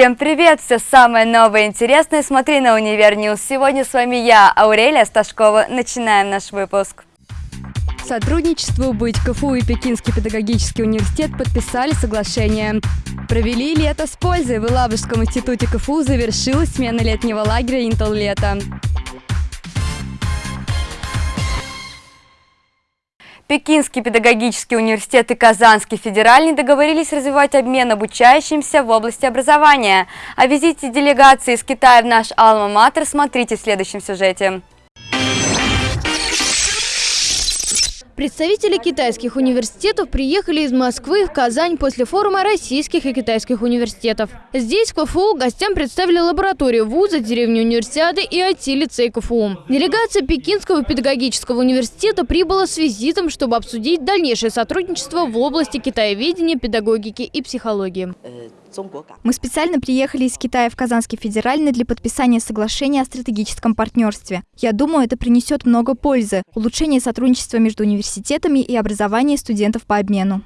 Всем привет! Все самое новое и интересное смотри на Универ News. Сегодня с вами я, Аурелия Сташкова. Начинаем наш выпуск. Сотрудничеству быть КФУ и Пекинский педагогический университет подписали соглашение. Провели лето с пользой. В Елабужском институте КФУ завершилась смена летнего лагеря «Интел Пекинский педагогический университет и Казанский федеральный договорились развивать обмен обучающимся в области образования. О визите делегации из Китая в наш Алма-Матер смотрите в следующем сюжете. Представители китайских университетов приехали из Москвы в Казань после форума российских и китайских университетов. Здесь КФУ гостям представили лабораторию вуза, деревню универсиады и IT-лицей КФУ. Делегация Пекинского педагогического университета прибыла с визитом, чтобы обсудить дальнейшее сотрудничество в области китаеведения, педагогики и психологии. Мы специально приехали из Китая в Казанский федеральный для подписания соглашения о стратегическом партнерстве. Я думаю, это принесет много пользы, улучшение сотрудничества между университетами и образование студентов по обмену.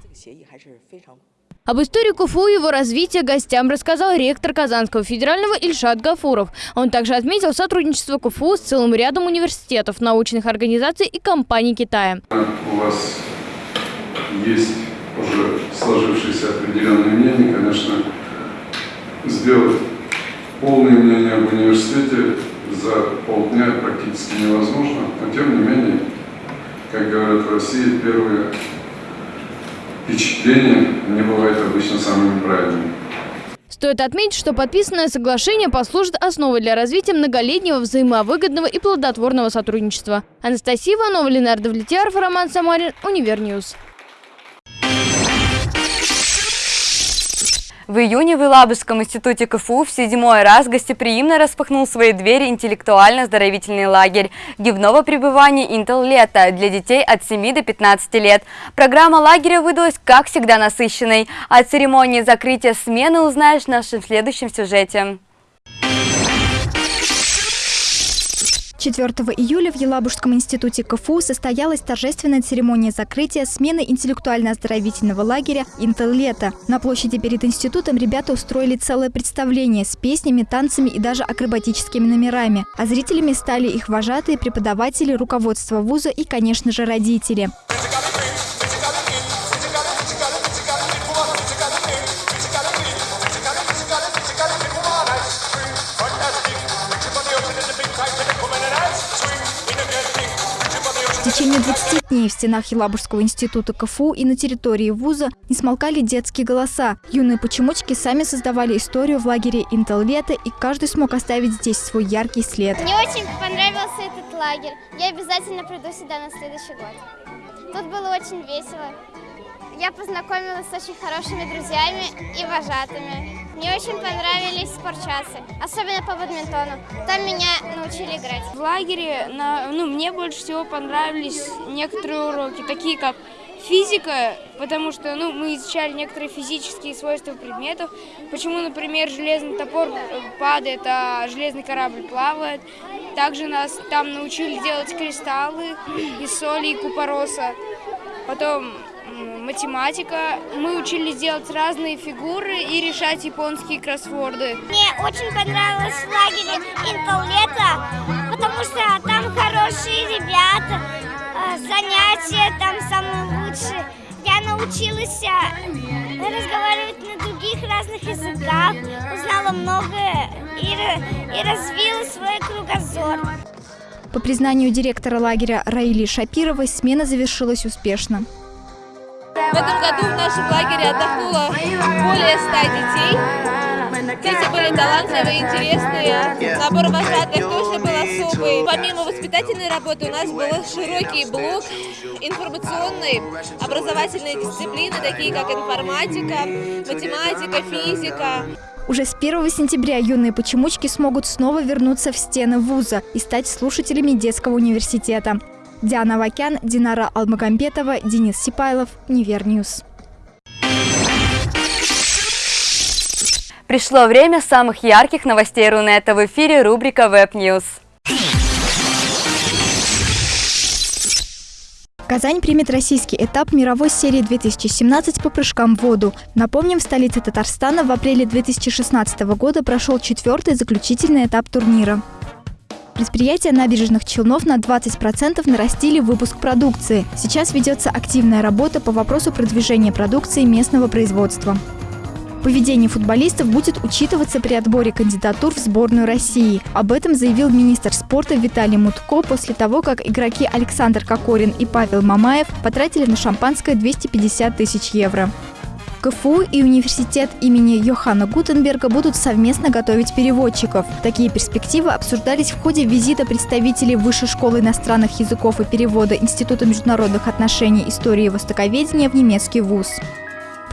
Об истории КФУ и его развития гостям рассказал ректор Казанского федерального Ильшат Гафуров. Он также отметил сотрудничество КФУ с целым рядом университетов, научных организаций и компаний Китая. У вас есть уже сложившееся определенное мнение, конечно, сделать полное мнение об университете за полдня практически невозможно, но тем не менее, как говорят в России, первые впечатления не бывают обычно самыми правильными. Стоит отметить, что подписанное соглашение послужит основой для развития многолетнего взаимовыгодного и плодотворного сотрудничества. Анастасия Иванова, Ленар Давлетьяров, Роман Самарин, Универ News. В июне в Елабужском институте КФУ в седьмой раз гостеприимно распахнул свои двери интеллектуально-оздоровительный лагерь дневного пребывания «Интел Лето» для детей от 7 до 15 лет. Программа лагеря выдалась, как всегда, насыщенной. О церемонии закрытия смены узнаешь в нашем следующем сюжете. 4 июля в Елабужском институте КФУ состоялась торжественная церемония закрытия смены интеллектуально-оздоровительного лагеря «Интел Лето». На площади перед институтом ребята устроили целое представление с песнями, танцами и даже акробатическими номерами. А зрителями стали их вожатые, преподаватели, руководство вуза и, конечно же, родители. Течение 20 дней в стенах Елабужского института КФУ и на территории вуза не смолкали детские голоса. Юные почемучки сами создавали историю в лагере «Интел Лето», и каждый смог оставить здесь свой яркий след. Мне очень понравился этот лагерь. Я обязательно приду сюда на следующий год. Тут было очень весело. Я познакомилась с очень хорошими друзьями и вожатыми. Мне очень понравились спортчасы, особенно по бадминтону. Там меня научили играть. В лагере на, ну, мне больше всего понравились некоторые уроки, такие как физика, потому что ну, мы изучали некоторые физические свойства предметов. Почему, например, железный топор падает, а железный корабль плавает. Также нас там научили делать кристаллы из соли и купороса. Потом математика. Мы учились делать разные фигуры и решать японские кроссворды. Мне очень понравилось в лагере потому что там хорошие ребята, э, занятия там самые лучшие. Я научилась э, разговаривать на других разных языках, узнала многое и, и развила свой кругозор. По признанию директора лагеря Раили Шапировой, смена завершилась успешно. В этом году в нашем лагере отдохнуло более 100 детей. Дети были талантливые, интересные. Набор вожатых тоже был особый. Помимо воспитательной работы у нас был широкий блок информационной, образовательной дисциплины, такие как информатика, математика, физика. Уже с 1 сентября юные почемучки смогут снова вернуться в стены вуза и стать слушателями детского университета. Диана Вакян, Динара Алмагамбетова, Денис Сипайлов, Универ News. Пришло время самых ярких новостей Рунета. В эфире рубрика Web Казань примет российский этап мировой серии 2017 по прыжкам в воду. Напомним, в столице Татарстана в апреле 2016 года прошел четвертый заключительный этап турнира. Предприятия набережных Челнов на 20% нарастили выпуск продукции. Сейчас ведется активная работа по вопросу продвижения продукции местного производства. Поведение футболистов будет учитываться при отборе кандидатур в сборную России. Об этом заявил министр спорта Виталий Мутко после того, как игроки Александр Кокорин и Павел Мамаев потратили на шампанское 250 тысяч евро. КФУ и университет имени Йоханна Гутенберга будут совместно готовить переводчиков. Такие перспективы обсуждались в ходе визита представителей Высшей школы иностранных языков и перевода Института международных отношений истории и востоковедения в немецкий вуз.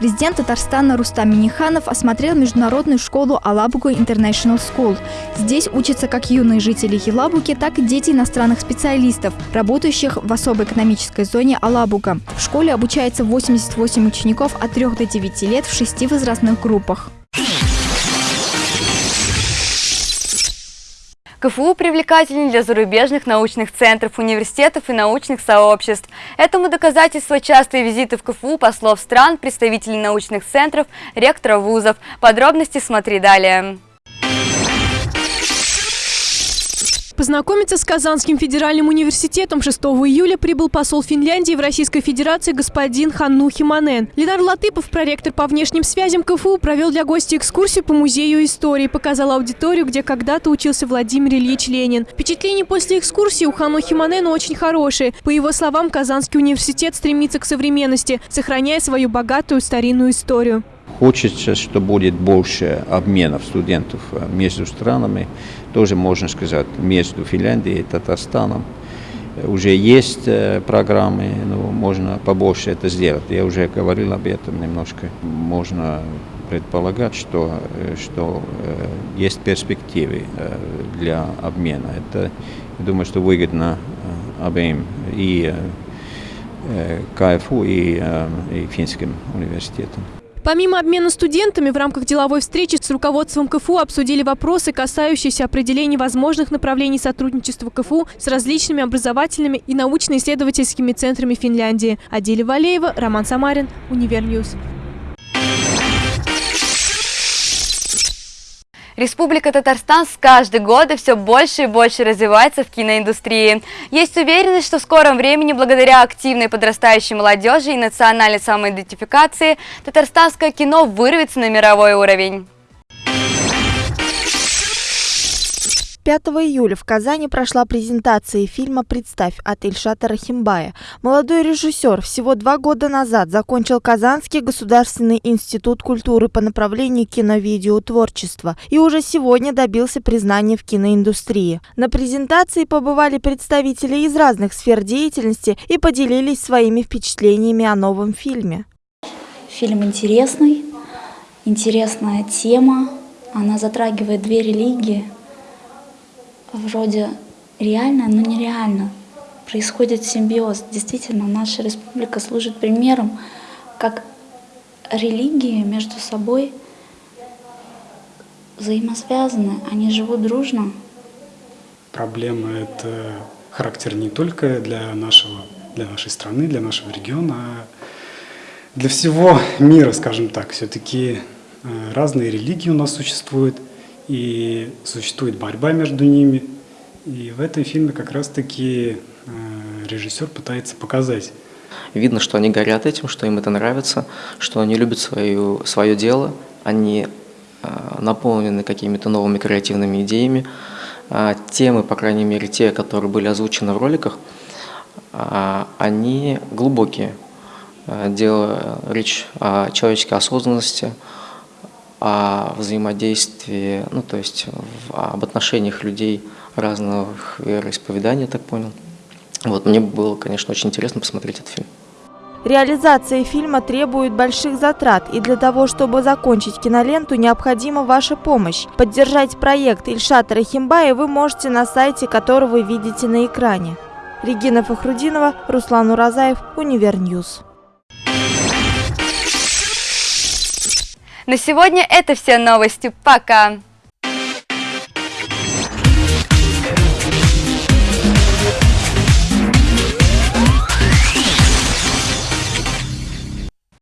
Президент Татарстана Рустам Миниханов осмотрел международную школу Алабуга International School. Здесь учатся как юные жители Елабуги, так и дети иностранных специалистов, работающих в особой экономической зоне Алабуга. В школе обучается 88 учеников от 3 до 9 лет в шести возрастных группах. КФУ привлекательнее для зарубежных научных центров, университетов и научных сообществ. Этому доказательство частые визиты в КФУ послов стран, представителей научных центров, ректоров вузов. Подробности смотри далее. Познакомиться с Казанским федеральным университетом 6 июля прибыл посол Финляндии в Российской Федерации господин Ханну Химанен. Ленар Латыпов, проректор по внешним связям КФУ, провел для гостей экскурсию по музею истории, показал аудиторию, где когда-то учился Владимир Ильич Ленин. Впечатления после экскурсии у Ханну Химанена очень хорошие. По его словам, Казанский университет стремится к современности, сохраняя свою богатую старинную историю. Хочется, что будет больше обменов студентов э, между странами, тоже можно сказать, между Финляндией и Татарстаном. Уже есть э, программы, но можно побольше это сделать. Я уже говорил об этом немножко. Можно предполагать, что, э, что есть перспективы для обмена. Это, я думаю, что выгодно обеим и КФУ, и, и финским университетам. Помимо обмена студентами, в рамках деловой встречи с руководством КФУ обсудили вопросы, касающиеся определения возможных направлений сотрудничества КФУ с различными образовательными и научно-исследовательскими центрами Финляндии. Адиля Валеева, Роман Самарин, Univer News. Республика Татарстан с каждым годом все больше и больше развивается в киноиндустрии. Есть уверенность, что в скором времени, благодаря активной подрастающей молодежи и национальной самоидентификации, татарстанское кино вырвется на мировой уровень. 5 июля в Казани прошла презентация фильма «Представь» от Ильшата Рахимбая. Молодой режиссер всего два года назад закончил Казанский государственный институт культуры по направлению кино-видеотворчества и уже сегодня добился признания в киноиндустрии. На презентации побывали представители из разных сфер деятельности и поделились своими впечатлениями о новом фильме. Фильм интересный, интересная тема, она затрагивает две религии – вроде реально, но нереально. Происходит симбиоз. Действительно, наша республика служит примером, как религии между собой взаимосвязаны, они живут дружно. Проблема – это характер не только для, нашего, для нашей страны, для нашего региона, а для всего мира, скажем так. Все-таки э, разные религии у нас существуют – и существует борьба между ними. И в этом фильме как раз-таки э, режиссер пытается показать. Видно, что они горят этим, что им это нравится, что они любят свою, свое дело, они э, наполнены какими-то новыми креативными идеями. А темы, по крайней мере, те, которые были озвучены в роликах, а, они глубокие. Э, дело речь о человеческой осознанности, о взаимодействии, ну то есть в, об отношениях людей разных вероисповеданий, я так понял. Вот, мне было, конечно, очень интересно посмотреть этот фильм. Реализация фильма требует больших затрат, и для того, чтобы закончить киноленту, необходима ваша помощь. Поддержать проект Ильшата Рахимбая вы можете на сайте, который вы видите на экране. Регина Фахрудинова, Руслан Уразаев, Univer News. На сегодня это все новости. Пока!